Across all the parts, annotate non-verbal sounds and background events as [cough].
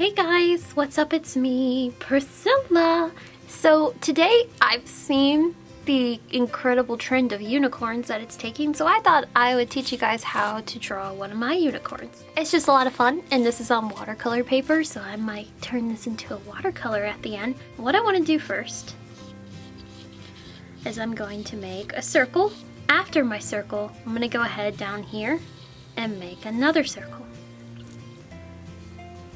Hey guys, what's up? It's me, Priscilla. So today I've seen the incredible trend of unicorns that it's taking, so I thought I would teach you guys how to draw one of my unicorns. It's just a lot of fun, and this is on watercolor paper, so I might turn this into a watercolor at the end. What I want to do first is I'm going to make a circle. After my circle, I'm going to go ahead down here and make another circle.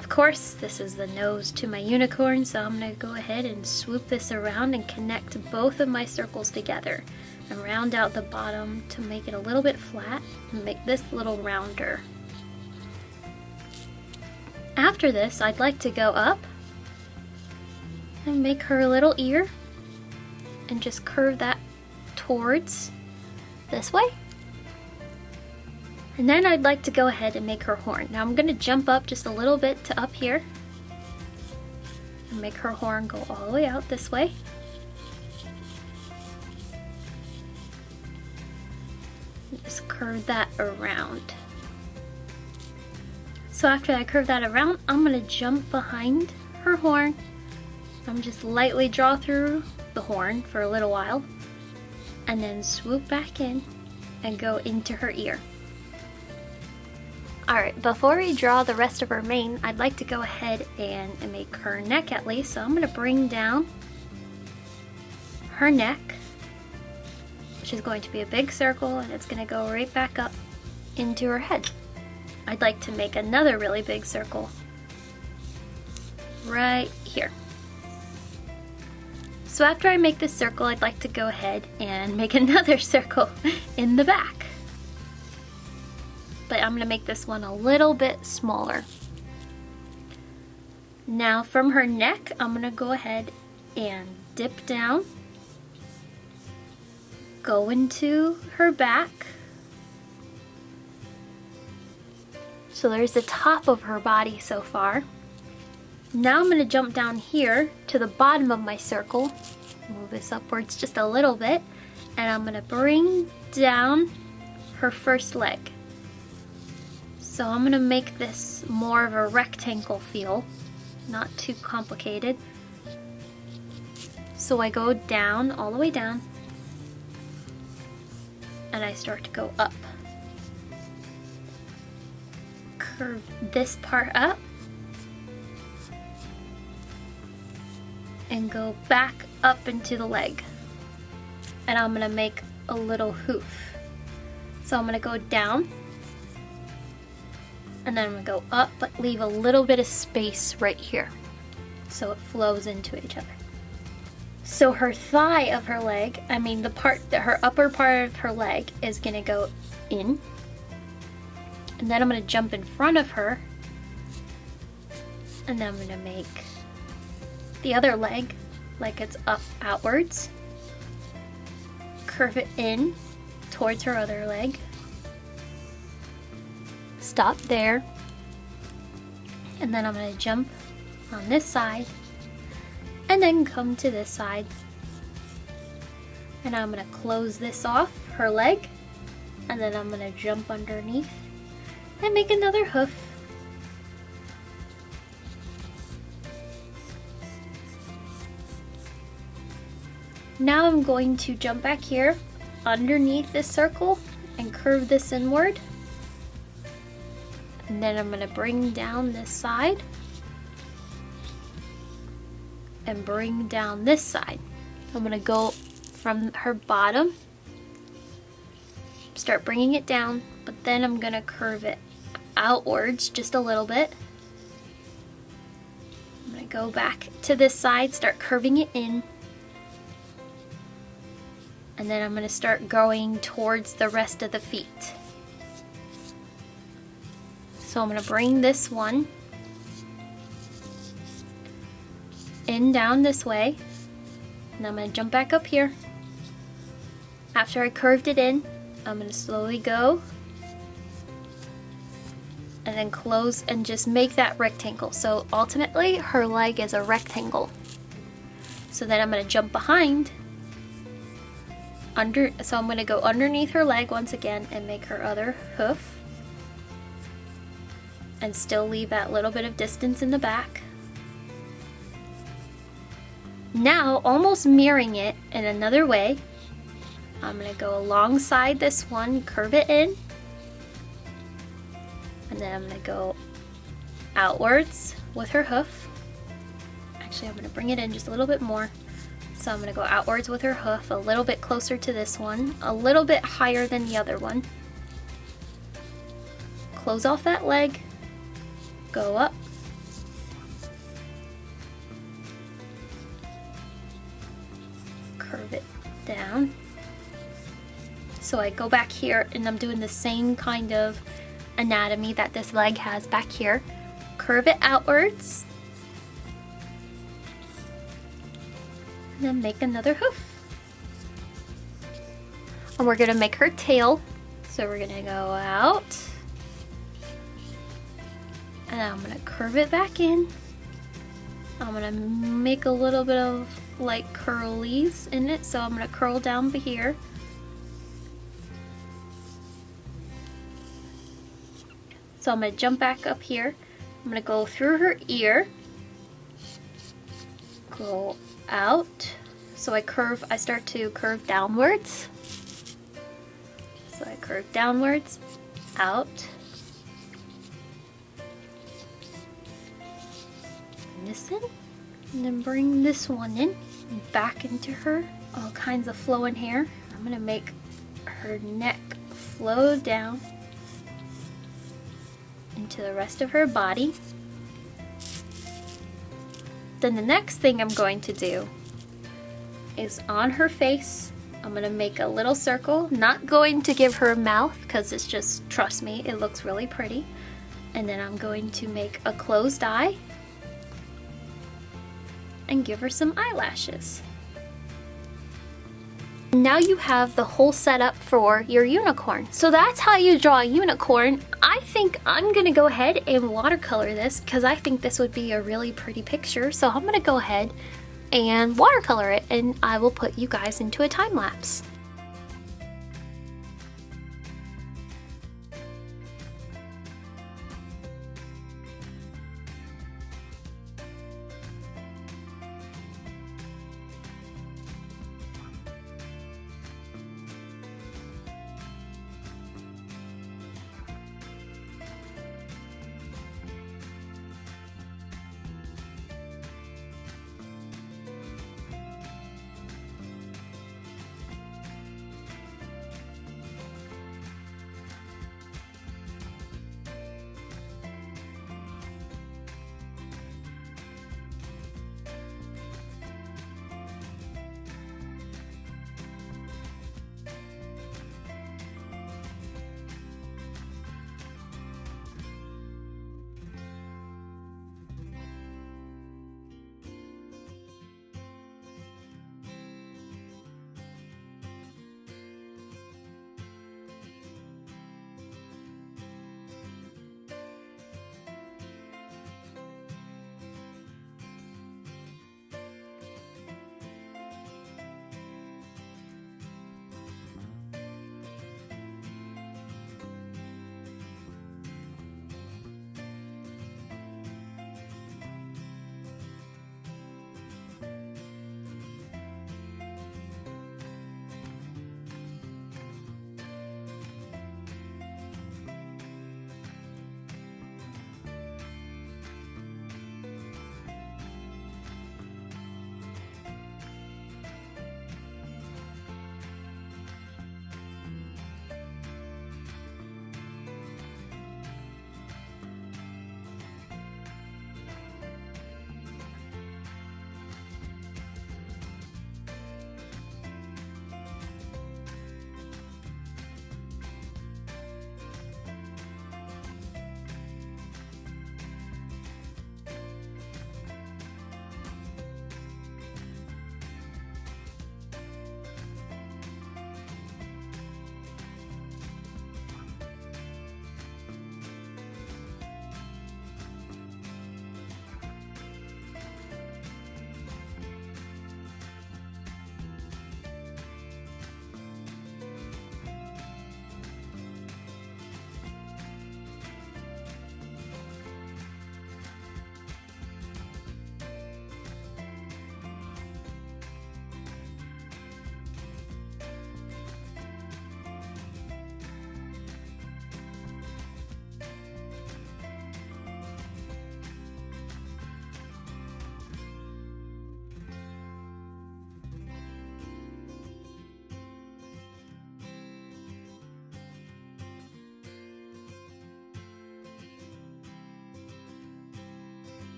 Of course, this is the nose to my unicorn, so I'm gonna go ahead and swoop this around and connect both of my circles together and round out the bottom to make it a little bit flat and make this little rounder. After this, I'd like to go up and make her a little ear and just curve that towards this way. And then I'd like to go ahead and make her horn. Now I'm gonna jump up just a little bit to up here and make her horn go all the way out this way. Just curve that around. So after I curve that around, I'm gonna jump behind her horn. I'm just lightly draw through the horn for a little while and then swoop back in and go into her ear. Alright, before we draw the rest of her mane, I'd like to go ahead and, make her neck at least. So I'm going to bring down her neck, which is going to be a big circle, and it's going to go right back up into her head. I'd like to make another really big circle right here. So after I make this circle, I'd like to go ahead and make [laughs] another circle in the back but I'm gonna make this one a little bit smaller. Now from her neck, I'm gonna go ahead and dip down, go into her back. So there's the top of her body so far. Now I'm gonna jump down here to the bottom of my circle, move this upwards just a little bit, and I'm gonna bring down her first leg. So I'm gonna make this more of a rectangle feel, not too complicated. So I go down, all the way down, and I start to go up. Curve this part up, and go back up into the leg. And I'm gonna make a little hoof. So I'm gonna go down, and then I'm gonna go up but leave a little bit of space right here. So it flows into each other. So her thigh of her leg, I mean the part that her upper part of her leg is gonna go in. And then I'm gonna jump in front of her. And then I'm gonna make the other leg like it's up outwards. Curve it in towards her other leg stop there. And then I'm going to jump on this side and then come to this side. And I'm going to close this off her leg and then I'm going to jump underneath and make another hoof. Now I'm going to jump back here underneath this circle and curve this inward and then I'm going to bring down this side and bring down this side. I'm going to go from her bottom, start bringing it down, but then I'm going to curve it outwards just a little bit. I'm going to go back to this side, start curving it in, and then I'm going to start going towards the rest of the feet. So I'm going to bring this one in down this way. And I'm going to jump back up here. After I curved it in, I'm going to slowly go and then close and just make that rectangle. So ultimately her leg is a rectangle. So then I'm going to jump behind under so I'm going to go underneath her leg once again and make her other hoof and still leave that little bit of distance in the back. Now, almost mirroring it in another way, I'm gonna go alongside this one, curve it in, and then I'm gonna go outwards with her hoof. Actually, I'm gonna bring it in just a little bit more. So I'm gonna go outwards with her hoof, a little bit closer to this one, a little bit higher than the other one. Close off that leg, go up. Curve it down. So I go back here and I'm doing the same kind of anatomy that this leg has back here. Curve it outwards. And then make another hoof. And we're gonna make her tail. So we're gonna go out. And I'm gonna curve it back in. I'm gonna make a little bit of like curlies in it. So I'm gonna curl down here. So I'm gonna jump back up here. I'm gonna go through her ear, go out. So I curve, I start to curve downwards. So I curve downwards, out. In, and then bring this one in, back into her. All kinds of flowing hair. I'm gonna make her neck flow down into the rest of her body. Then the next thing I'm going to do is on her face, I'm gonna make a little circle, not going to give her a mouth because it's just, trust me, it looks really pretty. And then I'm going to make a closed eye and give her some eyelashes. Now you have the whole setup for your unicorn. So that's how you draw a unicorn. I think I'm gonna go ahead and watercolor this because I think this would be a really pretty picture. So I'm gonna go ahead and watercolor it and I will put you guys into a time lapse.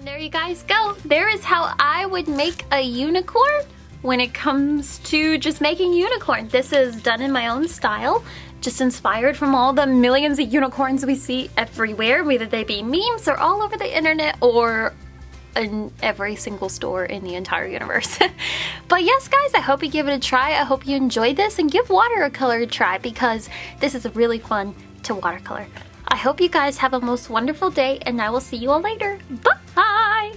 And there you guys go. There is how I would make a unicorn when it comes to just making unicorn. This is done in my own style, just inspired from all the millions of unicorns we see everywhere, whether they be memes or all over the internet or in every single store in the entire universe. [laughs] but yes, guys, I hope you give it a try. I hope you enjoyed this and give watercolor a try because this is really fun to watercolor. I hope you guys have a most wonderful day and I will see you all later. Bye!